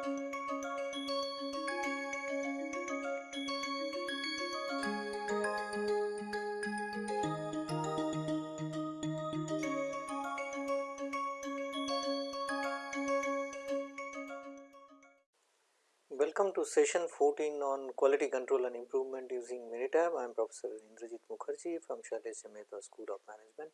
Welcome to session 14 on quality control and improvement using Minitab. I am Professor Indrajit Mukherjee from Shailesh Mehta School of Management,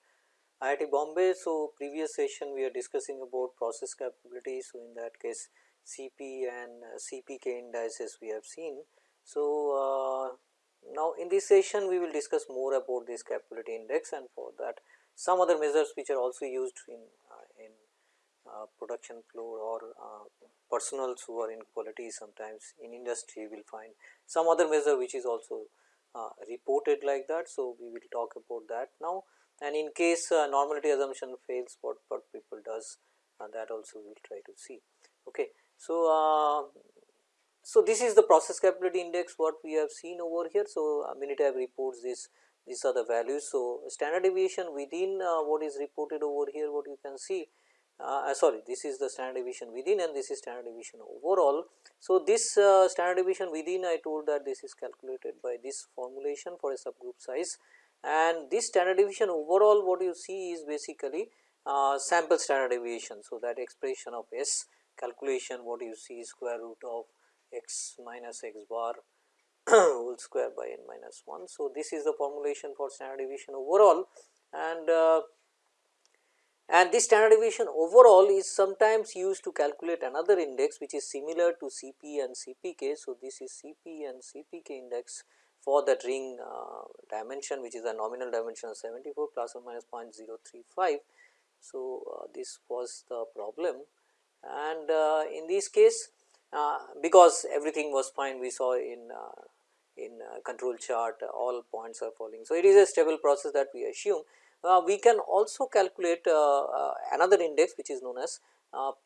IIT Bombay. So, previous session we are discussing about process capability. So, in that case CP and uh, CPK indices we have seen. So, uh, now in this session we will discuss more about this capability index and for that some other measures which are also used in, uh, in production floor or personals who are in quality sometimes in industry will find some other measure which is also uh, reported like that. So, we will talk about that now and in case uh, normality assumption fails what, what people does uh, that also we will try to see. Okay. So, uh, so this is the process capability index what we have seen over here. So, uh, Minitab reports this these are the values. So, standard deviation within what is reported over here what you can see uh, sorry this is the standard deviation within and this is standard deviation overall. So, this uh, standard deviation within I told that this is calculated by this formulation for a subgroup size and this standard deviation overall what you see is basically uh, sample standard deviation. So, that expression of S calculation what you see square root of x minus x bar whole square by n minus 1. So, this is the formulation for standard deviation overall and uh, and this standard deviation overall is sometimes used to calculate another index which is similar to CP and CPK. So, this is CP and CPK index for that ring uh, dimension which is a nominal dimension of 74 plus or minus 0.035. So, uh, this was the problem and uh, in this case uh, because everything was fine we saw in uh, in uh, control chart all points are falling. So, it is a stable process that we assume uh, we can also calculate uh, uh, another index which is known as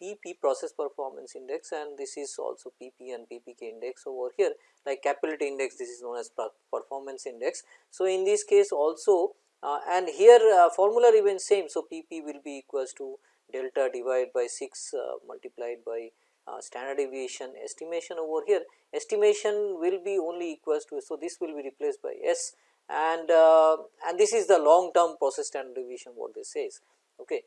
PP process performance index and this is also PP and PPK index over here like capability index this is known as performance index. So, in this case also and here formula remains same. So, PP will be equals to delta divided by 6 multiplied by uh, standard deviation estimation over here estimation will be only equals to. So, this will be replaced by S and uh, and this is the long term process standard deviation what this says. Okay.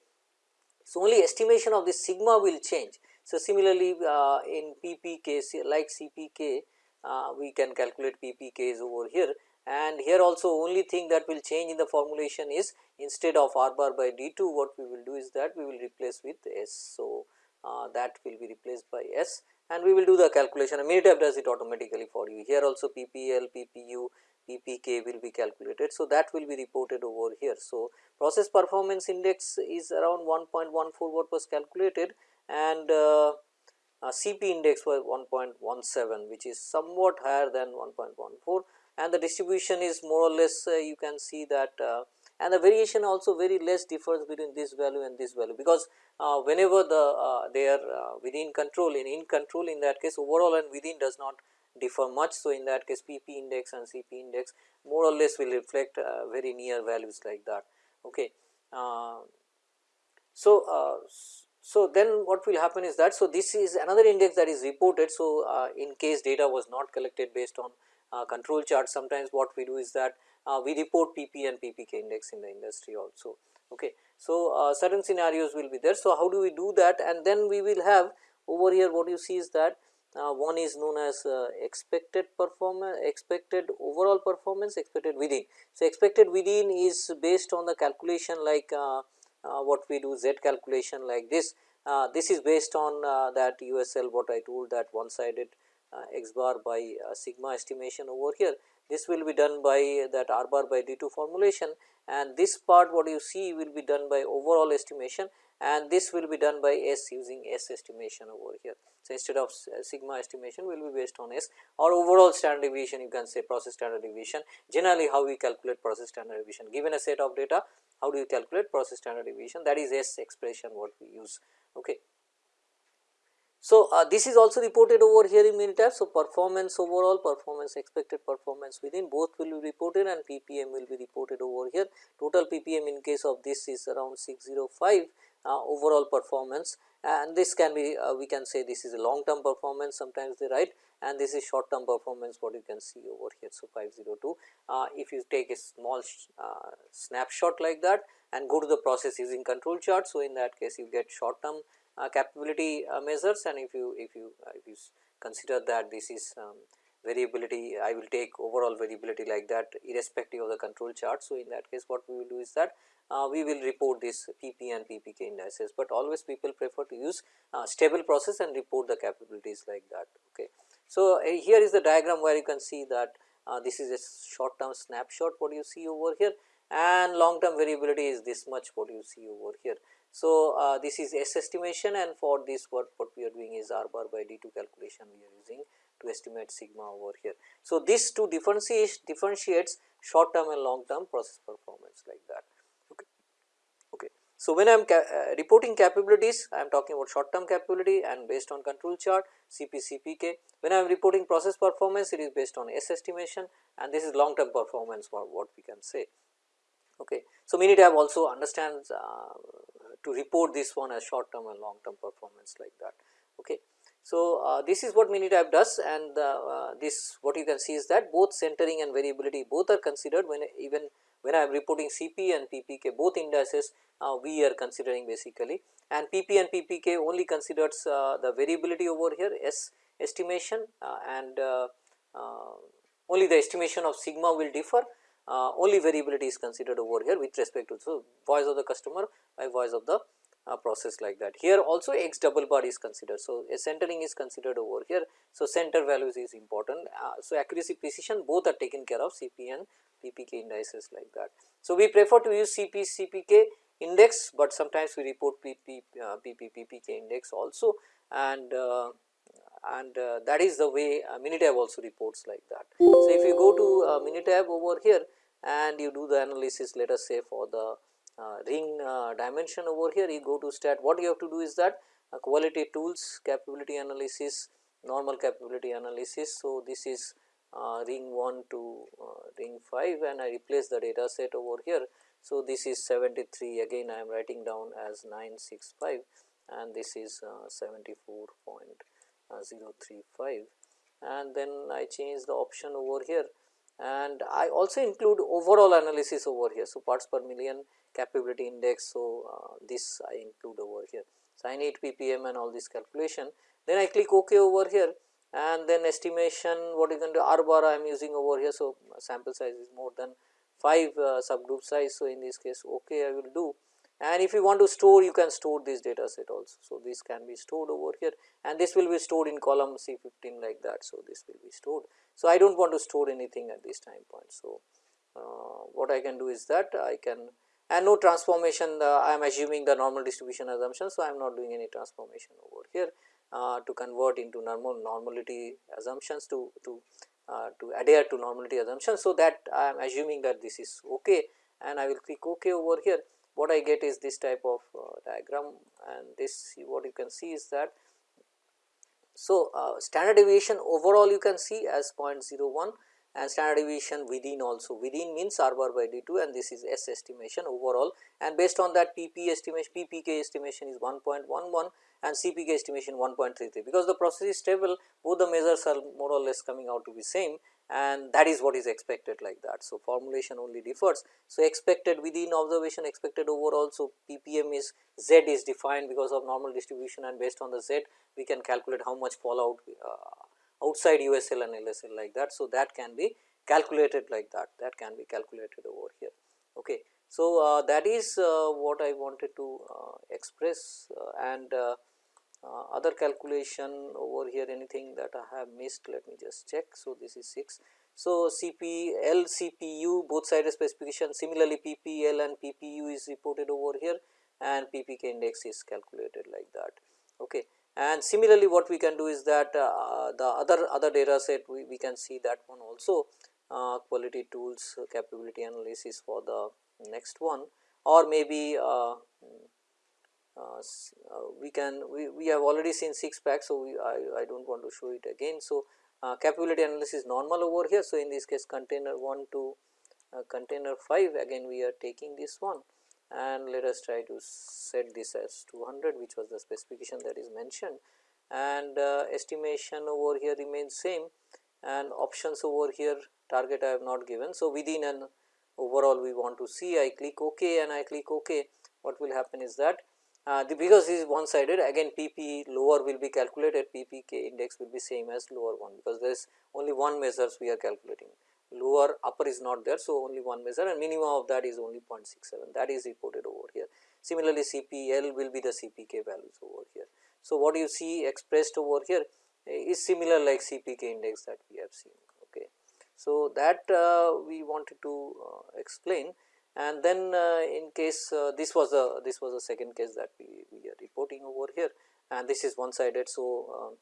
So, only estimation of this sigma will change. So, similarly uh, in PPK like CPK uh, we can calculate PPKs over here and here also only thing that will change in the formulation is instead of r bar by d 2 what we will do is that we will replace with s. So, uh, that will be replaced by s and we will do the calculation and Minitab does it automatically for you here also PPL, PPU PPK will be calculated. So, that will be reported over here. So, process performance index is around 1.14 what was calculated and uh, uh, CP index was 1.17 which is somewhat higher than 1.14 and the distribution is more or less uh, you can see that uh, and the variation also very less difference between this value and this value because uh, whenever the uh, they are within control in in control in that case overall and within does not differ much. So, in that case PP index and CP index more or less will reflect uh, very near values like that. Okay. Uh, so, uh, so then what will happen is that, so this is another index that is reported. So, uh, in case data was not collected based on uh, control chart sometimes what we do is that uh, we report PP and PPK index in the industry also. Okay. So, certain scenarios will be there. So, how do we do that and then we will have over here what you see is that uh, one is known as uh, expected performance expected overall performance expected within. So, expected within is based on the calculation like uh, uh what we do z calculation like this. Uh, this is based on uh, that USL what I told that one sided Uh, x bar by uh, sigma estimation over here. This will be done by that r bar by d 2 formulation and this part what you see will be done by overall estimation and this will be done by S using S estimation over here. So, instead of uh, sigma estimation will be based on S or overall standard deviation you can say process standard deviation generally how we calculate process standard deviation given a set of data how do you calculate process standard deviation that is S expression what we use. Okay. So, uh, this is also reported over here in Minitab. So, performance overall performance expected performance within both will be reported and PPM will be reported over here. Total PPM in case of this is around 605 uh, overall performance and this can be uh, we can say this is a long term performance sometimes they write and this is short term performance what you can see over here. So, 502 uh, if you take a small uh, snapshot like that and go to the process using control chart. So, in that case you get short term capability uh, measures and if you if you uh, if you consider that this is um, variability I will take overall variability like that irrespective of the control chart. So, in that case what we will do is that uh, we will report this PP and PPK indices, but always people prefer to use uh, stable process and report the capabilities like that. Okay. So, uh, here is the diagram where you can see that uh, this is a short term snapshot what you see over here and long term variability is this much what you see over here. So, uh, this is S estimation and for this what, what we are doing is R bar by D2 calculation we are using to estimate sigma over here. So, this to differentiate differentiates short term and long term process performance like that. So, when I am ca uh, reporting capabilities I am talking about short term capability and based on control chart CP CPK. When I am reporting process performance it is based on S estimation and this is long term performance for what we can say. Okay. So, Minitab also understands uh, to report this one as short term and long term performance like that. Okay. So, uh, this is what Minitab does and uh, this what you can see is that both centering and variability both are considered when even when I am reporting CP and PPK both indices uh, we are considering basically and PP and PPK only considers uh, the variability over here S estimation uh, and uh, uh, only the estimation of sigma will differ uh, only variability is considered over here with respect to so voice of the customer by voice of the process like that. Here also x double bar is considered. So, a centering is considered over here. So, center values is important. so, accuracy precision both are taken care of CP and PPK indices like that. So, we prefer to use CP CPK index, but sometimes we report PP, uh, PP PPK index also and uh, and uh, that is the way uh, Minitab also reports like that. So, if you go to uh, Minitab over here and you do the analysis let us say for the uh, ring uh, dimension over here you go to stat what you have to do is that uh, quality tools capability analysis normal capability analysis. So, this is ring 1 to ring 5 and I replace the data set over here. So, this is 73 again I am writing down as 965 and this is uh, 74.035 and then I change the option over here and I also include overall analysis over here. So, parts per million capability index. So, uh, this I include over here. So, I need ppm and all this calculation then I click ok over here and then estimation what you can do r bar I am using over here. So, sample size is more than 5 uh, subgroup size. So, in this case ok I will do and if you want to store you can store this data set also. So, this can be stored over here and this will be stored in column C15 like that. So, this will be stored. So, I do not want to store anything at this time point. So, uh, what I can do is that I can and no transformation uh, I am assuming the normal distribution assumption. So, I am not doing any transformation over here uh, to convert into normal normality assumptions to, to, uh, to adhere to normality assumptions. So, that I am assuming that this is ok and I will click ok over here what I get is this type of uh, diagram and this what you can see is that so, uh, standard deviation overall you can see as 0.01 and standard deviation within also. Within means r bar by d2 and this is s estimation overall. And based on that pp estimation ppk estimation is 1.11 and cpk estimation 1.33 because the process is stable both the measures are more or less coming out to be same and that is what is expected like that. So, formulation only differs. So, expected within observation expected overall. So, ppm is z is defined because of normal distribution and based on the z we can calculate how much fallout uh, outside USL and LSL like that. So, that can be calculated like that that can be calculated over here. Okay. So, uh, that is uh, what I wanted to uh, express uh, and uh, other calculation over here anything that I have missed let me just check. So, this is 6. So, CP L CPU both side specification similarly PPL and PPU is reported over here and PPK index is calculated like that. Okay. And similarly, what we can do is that uh, the other other data set we, we can see that one also uh, quality tools capability analysis for the next one or maybe uh, uh, uh we can we, we have already seen 6 packs. So, we, I, I do not want to show it again. So, uh, capability analysis normal over here. So, in this case container 1 to container 5 again we are taking this one and let us try to set this as 200 which was the specification that is mentioned and uh, estimation over here remains same and options over here target I have not given. So, within an overall we want to see I click ok and I click ok what will happen is that uh, the because this is one sided again PP lower will be calculated PPK index will be same as lower one because there is only one measures we are calculating lower upper is not there. So, only one measure and minimum of that is only 0.67 that is reported over here. Similarly, CPL will be the CPK values over here. So, what you see expressed over here is similar like CPK index that we have seen. Okay. So, that uh, we wanted to uh, explain and then uh, in case uh, this was a this was a second case that we, we are reporting over here and this is one sided. So, um,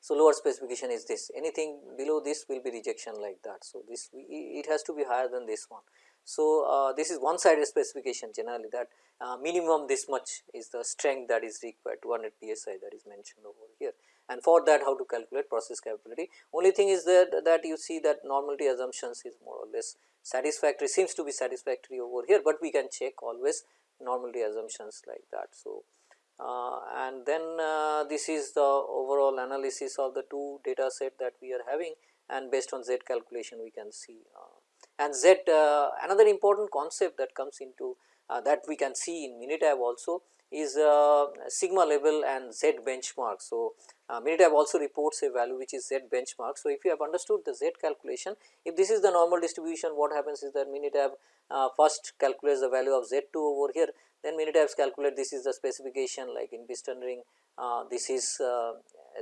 so lower specification is this anything below this will be rejection like that. So, this we, it has to be higher than this one. So, uh, this is one sided specification generally that uh, minimum this much is the strength that is required 200 psi that is mentioned over here and for that how to calculate process capability. Only thing is that that you see that normality assumptions is more or less satisfactory seems to be satisfactory over here, but we can check always normality assumptions like that. So, uh, and then uh, this is the overall analysis of the two data set that we are having and based on z calculation we can see uh, and z uh, another important concept that comes into uh, that we can see in Minitab also is uh, sigma level and z benchmark. So, uh, Minitab also reports a value which is z benchmark. So, if you have understood the z calculation, if this is the normal distribution what happens is that Minitab uh, first calculates the value of z 2 over here, then Minitabs calculate this is the specification like in piston ring, uh, this is uh,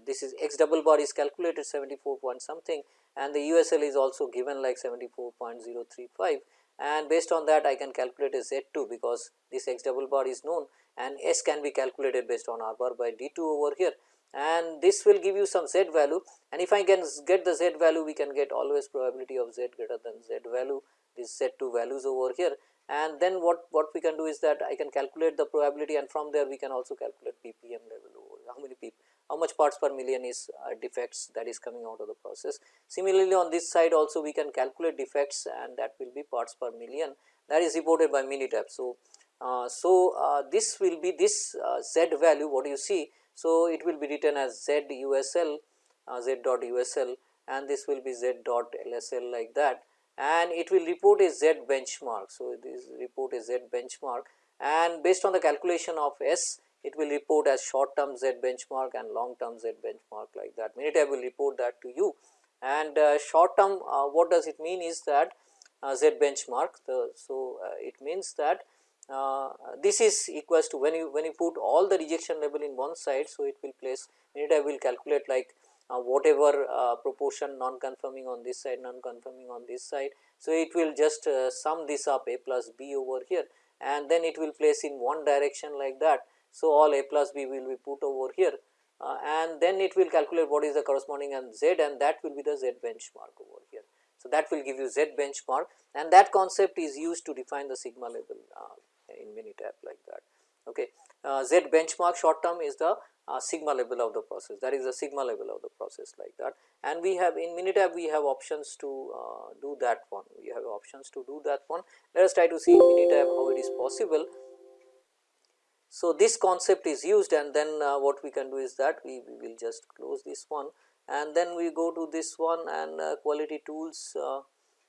this is x double bar is calculated 74 point something and the USL is also given like 74.035 and based on that I can calculate a Z 2 because this x double bar is known and S can be calculated based on R bar by D 2 over here. And this will give you some z value. And if I can get the z value we can get always probability of z greater than z value this z 2 values over here. And then what what we can do is that I can calculate the probability and from there we can also calculate ppm level over how many pp how much parts per million is uh, defects that is coming out of the process. Similarly, on this side also we can calculate defects and that will be parts per million that is reported by Minitab. So, uh, so uh, this will be this uh, z value what you see so, it will be written as z USL uh, z dot USL and this will be z dot LSL like that and it will report a z benchmark. So, this report a z benchmark and based on the calculation of S it will report as short term z benchmark and long term z benchmark like that. Minitab will report that to you and uh, short term uh, what does it mean is that uh, z benchmark. The, so, uh, it means that uh, this is equals to when you when you put all the rejection level in one side. So, it will place Minitab will calculate like uh, whatever proportion non conforming on this side non conforming on this side. So, it will just sum this up a plus b over here and then it will place in one direction like that. So, all a plus b will be put over here uh, and then it will calculate what is the corresponding and z and that will be the z benchmark over here. So, that will give you z benchmark and that concept is used to define the sigma level uh, in Minitab like that. Okay. Uh, Z benchmark short term is the uh, sigma level of the process that is the sigma level of the process like that and we have in Minitab we have options to uh, do that one we have options to do that one. Let us try to see in Minitab how it is possible. So, this concept is used and then uh, what we can do is that we, we, will just close this one and then we go to this one and uh, quality tools uh,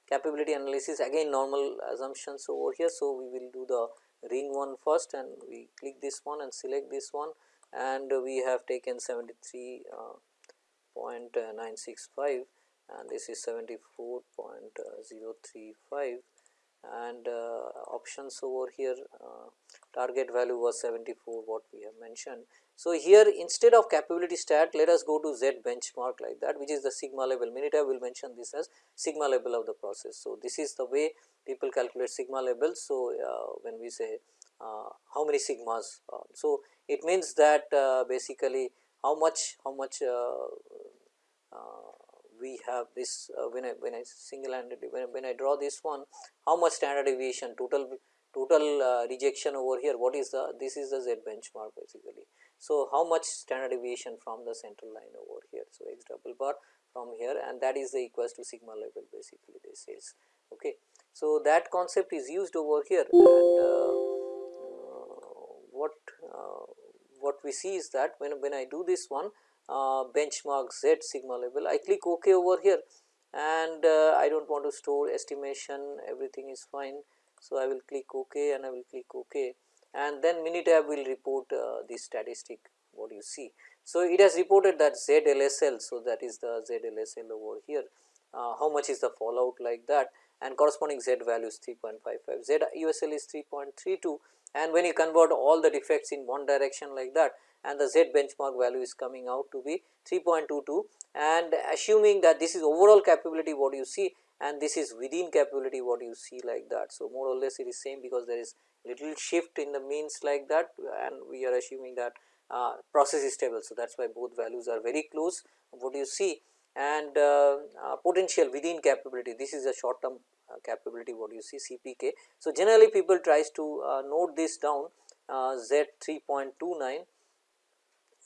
capability analysis again normal assumptions over here. So, we will do the ring one first and we click this one and select this one and we have taken 73.965 uh, and this is 74.035 and uh, options over here uh, target value was 74 what we have mentioned. So, here instead of capability stat let us go to Z benchmark like that which is the sigma level Minitab will mention this as sigma level of the process. So, this is the way people calculate sigma level. So, uh, when we say uh, how many sigmas, uh, so it means that uh, basically how much how much we have this when I when I single handedly when, when I draw this one how much standard deviation total total rejection over here what is the this is the z benchmark basically. So, how much standard deviation from the central line over here. So, x double bar from here and that is the equals to sigma level basically this is okay. So, that concept is used over here and uh, uh, what we see is that when, when I do this one uh, benchmark z sigma level I click ok over here and uh, I do not want to store estimation. Everything is fine. So, I will click ok and I will click ok. And then Minitab will report uh, the statistic what you see. So, it has reported that ZLSL. So, that is the ZLSL over here. Uh, how much is the fallout like that? And corresponding Z value is 3.55 Z USL is 3.32 and when you convert all the defects in one direction like that and the Z benchmark value is coming out to be 3.22 and assuming that this is overall capability what you see? And this is within capability what you see like that. So, more or less it is same because there is little shift in the means like that and we are assuming that uh, process is stable. So, that is why both values are very close. What you see? And uh, uh, potential within capability. This is a short term uh, capability what you see? CPK. So, generally people tries to uh, note this down uh, Z 3.29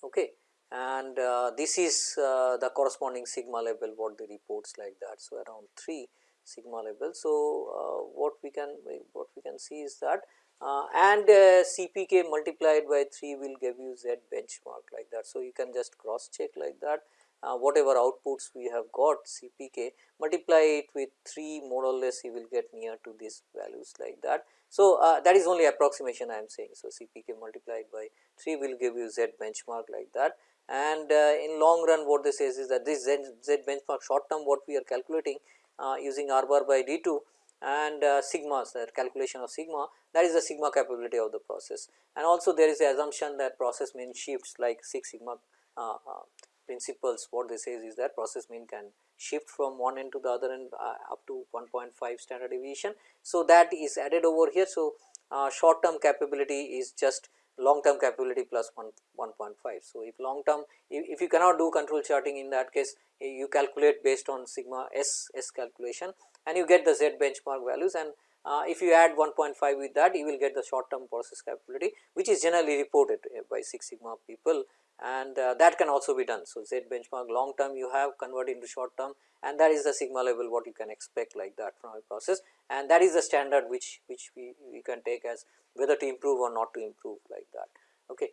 okay and uh, this is uh, the corresponding sigma level what the reports like that. So, around 3 sigma level. So, uh, what we can what we can see is that uh, and uh, CPK multiplied by 3 will give you Z benchmark like that. So, you can just cross check like that uh, whatever outputs we have got CPK multiply it with 3 more or less you will get near to these values like that. So, uh, that is only approximation I am saying. So, CPK multiplied by 3 will give you Z benchmark like that and uh, in long run what this says is that this Z, Z benchmark short term what we are calculating uh, using R bar by D 2 and uh, sigmas that calculation of sigma that is the sigma capability of the process and also there is the assumption that process mean shifts like 6 sigma uh, uh, principles what this says is that process mean can shift from one end to the other end uh, up to 1.5 standard deviation. So, that is added over here. So, uh, short term capability is just long term capability plus 1 1.5. So, if long term if, if you cannot do control charting in that case you calculate based on sigma s s calculation and you get the z benchmark values and uh, if you add 1.5 with that you will get the short term process capability which is generally reported uh, by 6 sigma people and uh, that can also be done. So, Z benchmark long term you have convert into short term and that is the sigma level what you can expect like that from a process and that is the standard which which we, we can take as whether to improve or not to improve like that. Okay.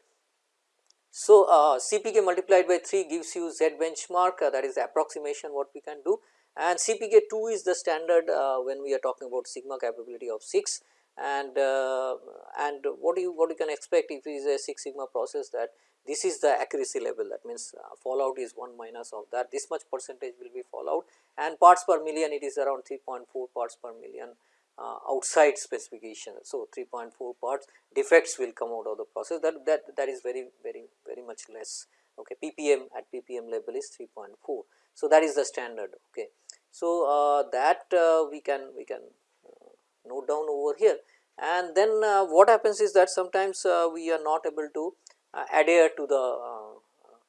So, uh, CPK multiplied by 3 gives you Z benchmark uh, that is the approximation what we can do and CPK 2 is the standard uh, when we are talking about sigma capability of 6 and uh, and what do you what you can expect if it is a 6 sigma process that this is the accuracy level. That means uh, fallout is 1 minus of that. This much percentage will be fallout. And parts per million it is around 3.4 parts per million uh, outside specification. So, 3.4 parts defects will come out of the process. That that that is very very very much less. Okay ppm at ppm level is 3.4. So, that is the standard. Okay. So, uh, that uh, we can we can uh, note down over here. And then uh, what happens is that sometimes we are not able to uh, Uh, adhere to the uh,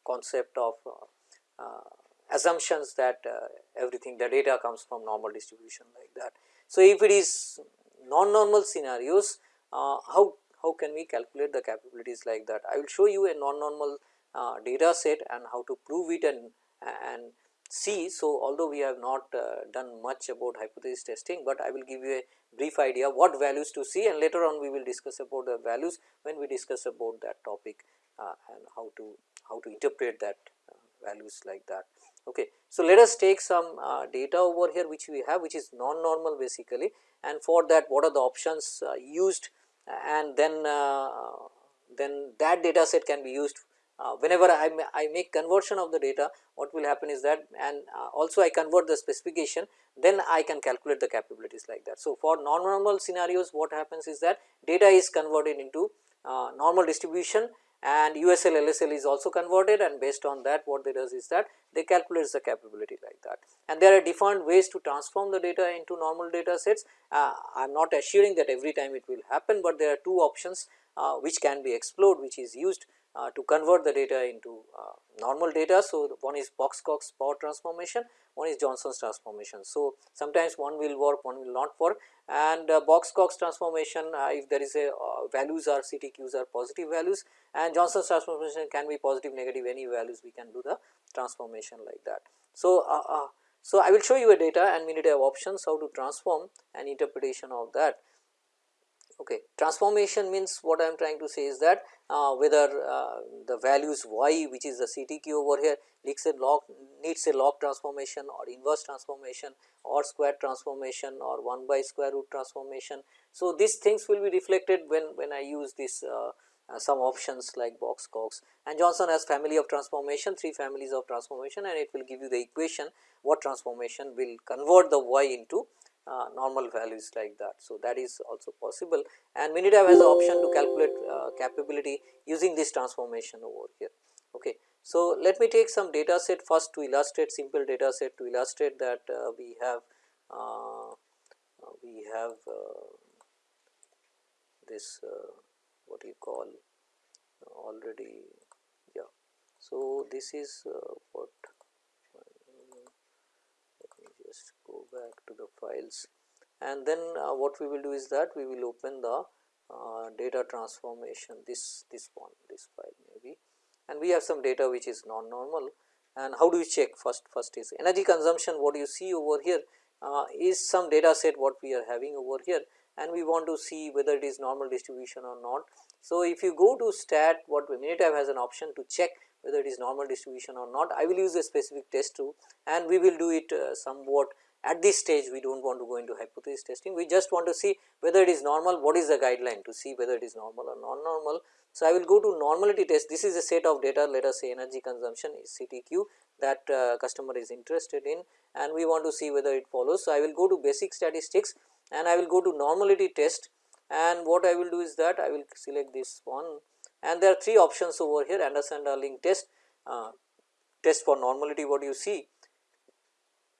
concept of uh, uh assumptions that uh, everything the data comes from normal distribution like that. So, if it is non-normal scenarios how, how can we calculate the capabilities like that? I will show you a non-normal data set and how to prove it and, and see. So, although we have not uh, done much about hypothesis testing, but I will give you a brief idea what values to see and later on we will discuss about the values when we discuss about that topic uh, and how to how to interpret that uh, values like that. Okay. So, let us take some uh, data over here which we have which is non-normal basically and for that what are the options uh, used and then then that data set can be used uh, whenever I, I make conversion of the data what will happen is that and uh, also I convert the specification then I can calculate the capabilities like that. So, for non-normal scenarios what happens is that data is converted into uh, normal distribution and USL LSL is also converted and based on that what they does is that they calculate the capability like that. And there are different ways to transform the data into normal data sets. Uh, I am not assuring that every time it will happen, but there are two options uh, which can be explored which is used to convert the data into uh, normal data. So, one is Box-Cox power transformation, one is Johnson's transformation. So, sometimes one will work, one will not work and uh, Box-Cox transformation uh, if there is a uh, values are CTQs are positive values and Johnson's transformation can be positive negative any values we can do the transformation like that. So, uh, so I will show you a data and we need to have options how to transform and interpretation of that Okay. Transformation means what I am trying to say is that uh, whether uh, the values y which is the CTQ over here needs a log needs a log transformation or inverse transformation or square transformation or 1 by square root transformation. So, these things will be reflected when, when I use this uh, uh, some options like Box Cox and Johnson has family of transformation 3 families of transformation and it will give you the equation what transformation will convert the y into uh, normal values like that. So, that is also possible and Minitab has the option to calculate uh, capability using this transformation over here. Okay. So, let me take some data set first to illustrate simple data set to illustrate that uh, we have uh, we have uh, this uh, what you call already yeah. So, this is what just go back to the files. And then uh, what we will do is that we will open the uh, data transformation this this one this file maybe. And we have some data which is non normal and how do you check? First first is energy consumption. What do you see over here uh, is some data set what we are having over here. And we want to see whether it is normal distribution or not. So, if you go to stat what Minitab has an option to check whether it is normal distribution or not. I will use a specific test too and we will do it uh, somewhat at this stage we do not want to go into hypothesis testing, we just want to see whether it is normal, what is the guideline to see whether it is normal or non-normal. So, I will go to normality test, this is a set of data let us say energy consumption is CTQ that uh, customer is interested in and we want to see whether it follows. So, I will go to basic statistics and I will go to normality test and what I will do is that I will select this one and there are three options over here Anderson Darling test, uh, test for normality what you see.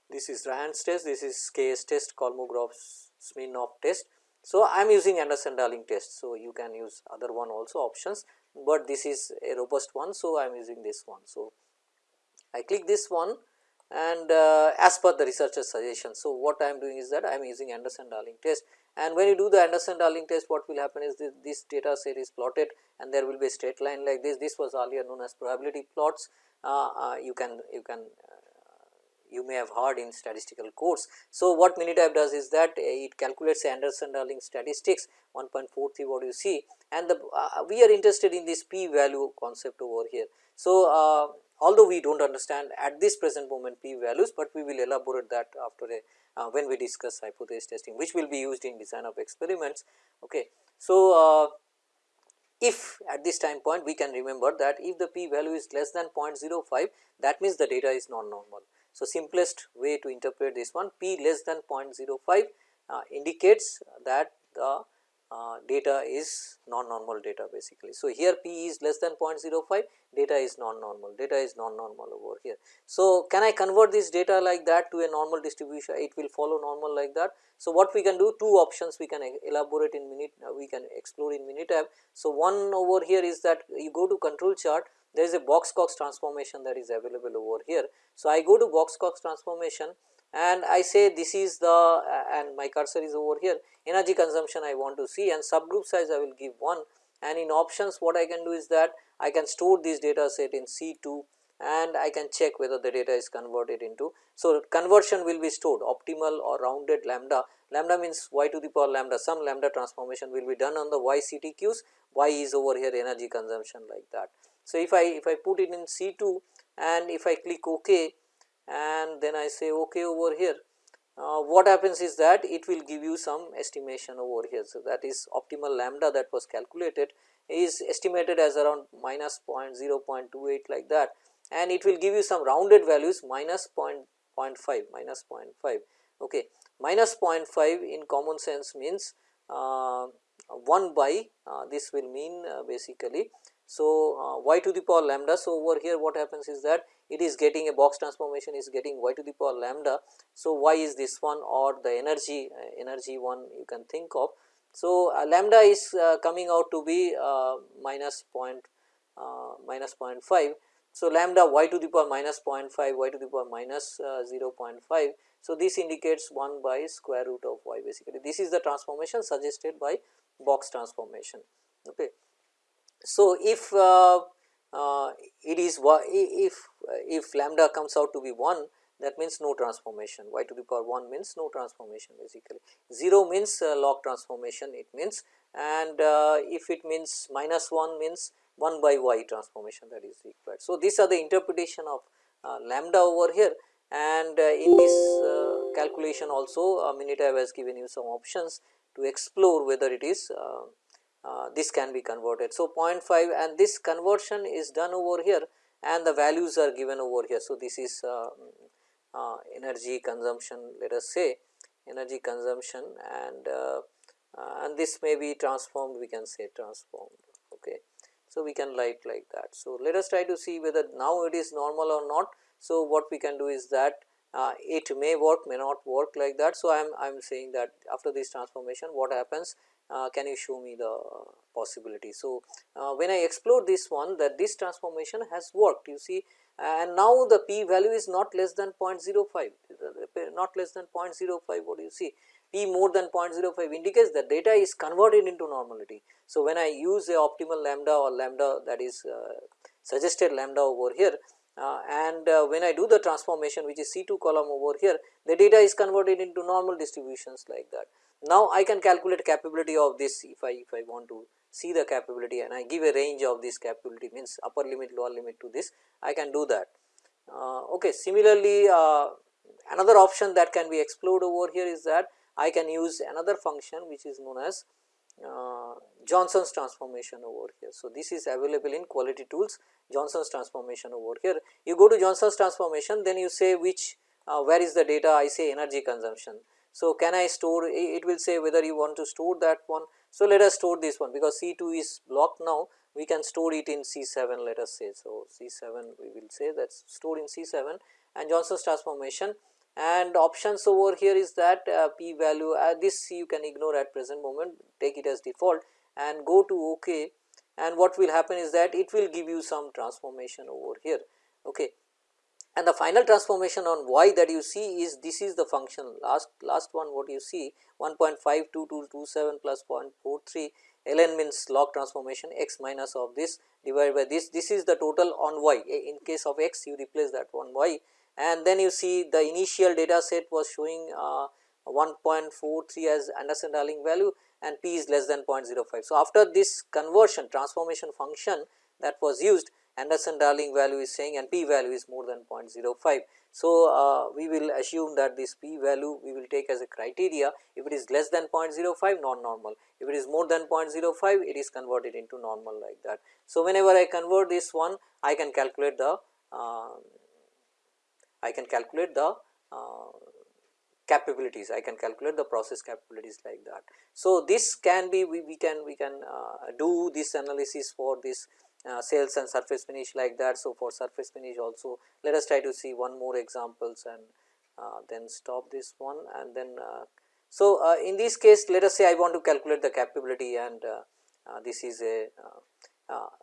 This is Ryan's test, this is KS test, Kolmogorov Smirnov test. So, I am using Anderson Darling test. So, you can use other one also options, but this is a robust one. So, I am using this one. So, I click this one and uh, as per the researcher's suggestion. So, what I am doing is that I am using Anderson Darling test and when you do the Anderson Darling test what will happen is this, this, data set is plotted and there will be a straight line like this. This was earlier known as probability plots. Uh, uh, you can you can uh, you may have heard in statistical course. So, what Minitab does is that it calculates Anderson Darling statistics 1.43 what you see and the uh, we are interested in this p value concept over here. So, uh, although we do not understand at this present moment p values, but we will elaborate that after a uh, when we discuss hypothesis testing which will be used in design of experiments. Okay. So, uh, if at this time point we can remember that if the p value is less than 0.05 that means the data is non-normal. So, simplest way to interpret this one p less than 0.05 uh, indicates that the uh, data is non-normal data basically. So, here p is less than 0.05 data is non-normal, data is non-normal over here. So, can I convert this data like that to a normal distribution, it will follow normal like that. So, what we can do two options we can elaborate in minute, uh, we can explore in Minitab. So, one over here is that you go to control chart there is a box Cox transformation that is available over here. So, I go to box Cox transformation and I say this is the and my cursor is over here energy consumption I want to see and subgroup size I will give 1 and in options what I can do is that I can store this data set in C2 and I can check whether the data is converted into. So, conversion will be stored optimal or rounded lambda, lambda means y to the power lambda some lambda transformation will be done on the y CTQs, y is over here energy consumption like that. So, if I if I put it in C2 and if I click OK and then I say OK over here, uh, what happens is that it will give you some estimation over here. So, that is optimal lambda that was calculated is estimated as around minus 0.28 like that. And it will give you some rounded values minus 0.5 minus 0.5 okay. Minus 0.5 in common sense means uh, 1 by uh, this will mean uh, basically. So uh, y to the power lambda. So over here what happens is that it is getting a box transformation is getting y to the power lambda so y is this one or the energy uh, energy one you can think of so, uh, lambda is uh, coming out to be minus point minus 0.5. So, lambda y to the power minus 0.5 y to the power minus, uh, 0.5. So, this indicates 1 by square root of y basically this is the transformation suggested by box transformation. Okay. So, if uh, it is if if lambda comes out to be 1 that means no transformation y to the power 1 means no transformation basically 0 means uh, log transformation it means and uh, if it means minus 1 means 1 by y transformation that is required. So, these are the interpretation of uh, lambda over here and uh, in this uh, calculation also uh, Minitab has given you some options to explore whether it is Uh, this can be converted. So, 0.5 and this conversion is done over here and the values are given over here. So, this is uh, uh, energy consumption let us say energy consumption and and this may be transformed we can say transformed okay. So, we can write like that. So, let us try to see whether now it is normal or not. So, what we can do is that uh, it may work may not work like that. So, I am I am saying that after this transformation what happens uh, can you show me the possibility. So, uh, when I explore this one that this transformation has worked you see and now the p value is not less than 0.05 not less than 0.05 what do you see p more than 0.05 indicates that data is converted into normality. So, when I use a optimal lambda or lambda that is uh, suggested lambda over here uh, and uh, when I do the transformation which is C 2 column over here the data is converted into normal distributions like that. Now, I can calculate capability of this if I if I want to see the capability and I give a range of this capability means upper limit lower limit to this I can do that. Uh, okay. Similarly, uh, another option that can be explored over here is that I can use another function which is known as uh, Johnson's transformation over here. So, this is available in quality tools Johnson's transformation over here. You go to Johnson's transformation then you say which uh, where is the data I say energy consumption. So, can I store it will say whether you want to store that one. So, let us store this one because C 2 is blocked now. We can store it in C 7 let us say. So, C 7 we will say that is stored in C 7 and Johnson's transformation. And options over here is that uh, p value uh, this you can ignore at present moment take it as default and go to ok and what will happen is that it will give you some transformation over here. Okay and the final transformation on y that you see is this is the function. Last last one what you see 1.52227 plus 0.43 ln means log transformation x minus of this divided by this. This is the total on y. In case of x you replace that one y. And then you see the initial data set was showing uh, 1.43 as Anderson Darling value and p is less than 0.05. So, after this conversion transformation function that was used Anderson Darling value is saying and p value is more than 0.05. So, uh, we will assume that this p value we will take as a criteria if it is less than 0.05 non normal if it is more than 0.05 it is converted into normal like that. So, whenever I convert this one I can calculate the uh, I can calculate the uh, capabilities I can calculate the process capabilities like that. So, this can be we, we can we can uh, do this analysis for this uh, cells and surface finish like that. So, for surface finish also let us try to see one more examples and uh, then stop this one and then uh, so uh, in this case let us say I want to calculate the capability and uh, this is a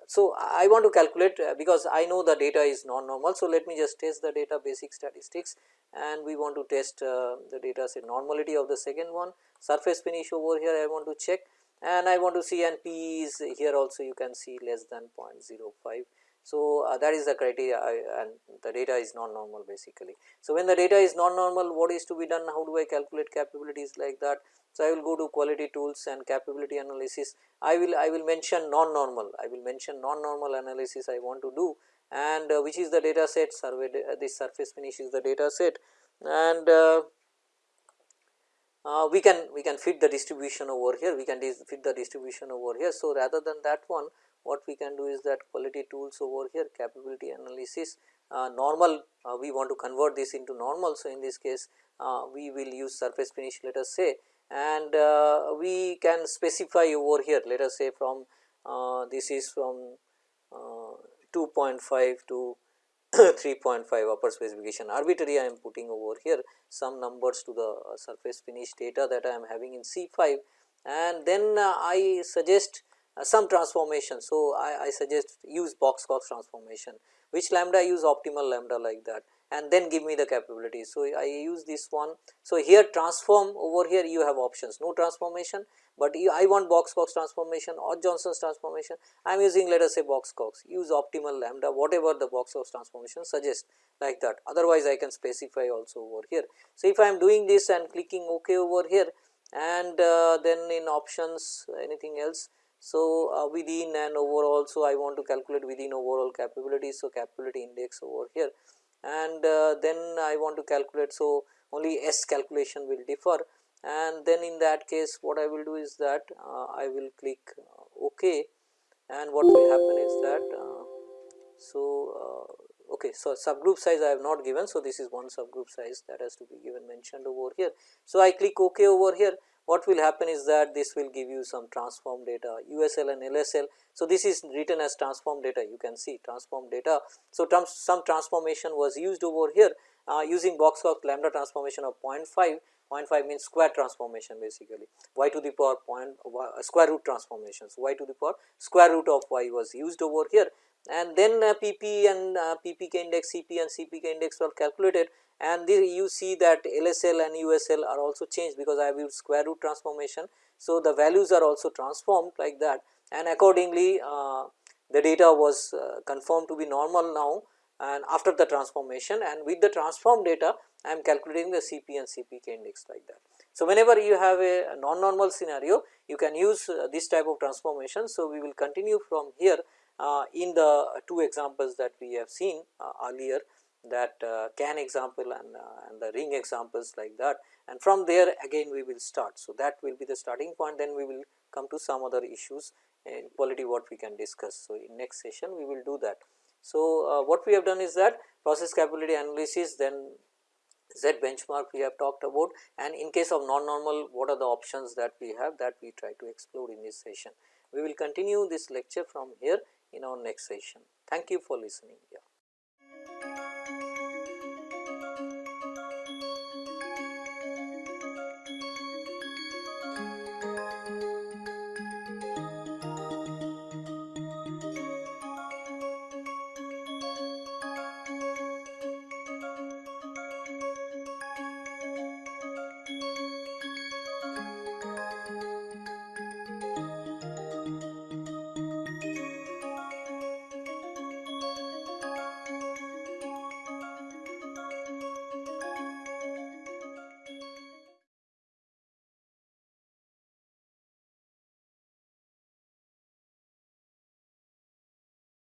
so, I want to calculate because I know the data is non-normal. So, let me just test the data basic statistics and we want to test the data say normality of the second one surface finish over here I want to check and I want to see and P is here also you can see less than 0.05. So, uh, that is the criteria uh, and the data is non-normal basically. So, when the data is non-normal what is to be done how do I calculate capabilities like that so, I will go to quality tools and capability analysis. I will I will mention non-normal. I will mention non-normal analysis I want to do and uh, which is the data set survey uh, this surface finish is the data set and uh, we can we can fit the distribution over here we can fit the distribution over here. So, rather than that one what we can do is that quality tools over here capability analysis uh, normal uh, we want to convert this into normal. So, in this case uh, we will use surface finish let us say and uh, we can specify over here let us say from uh, this is from uh, 2.5 to 3.5 upper specification. Arbitrary I am putting over here some numbers to the surface finish data that I am having in C5 and then I suggest uh, some transformation. So, I, I suggest use box Cox transformation which lambda use optimal lambda like that and then give me the capability. So, I use this one. So, here transform over here you have options no transformation, but you, I want box Cox transformation or Johnson's transformation I am using let us say box Cox use optimal lambda whatever the box Cox transformation suggests like that otherwise I can specify also over here. So, if I am doing this and clicking ok over here and uh, then in options anything else. So, uh, within and overall so I want to calculate within overall capability. So, capability index over here and uh, then I want to calculate. So, only S calculation will differ. And then in that case what I will do is that uh, I will click uh, ok. And what will happen is that so okay so subgroup size I have not given. So this is one subgroup size that has to be given mentioned over here. So I click ok over here what will happen is that this will give you some transform data USL and LSL. So, this is written as transform data you can see transform data. So, some transformation was used over here uh, using box Cox lambda transformation of 0.5 0.5 means square transformation basically. Y to the power point uh, square root transformations. Y to the power square root of y was used over here. And then uh, PP and uh, PPK index CP and CPK index were calculated and you see that LSL and USL are also changed because I have used square root transformation. So, the values are also transformed like that and accordingly uh, the data was uh, confirmed to be normal now and after the transformation and with the transformed data I am calculating the CP and CPK index like that. So, whenever you have a non-normal scenario you can use uh, this type of transformation. So, we will continue from here uh, in the two examples that we have seen uh, earlier that uh, can example and, uh, and the ring examples like that and from there again we will start. So, that will be the starting point then we will come to some other issues in quality what we can discuss. So, in next session we will do that. So, uh, what we have done is that process capability analysis then Z benchmark we have talked about and in case of non-normal what are the options that we have that we try to explore in this session. We will continue this lecture from here in our next session. Thank you for listening. Yeah.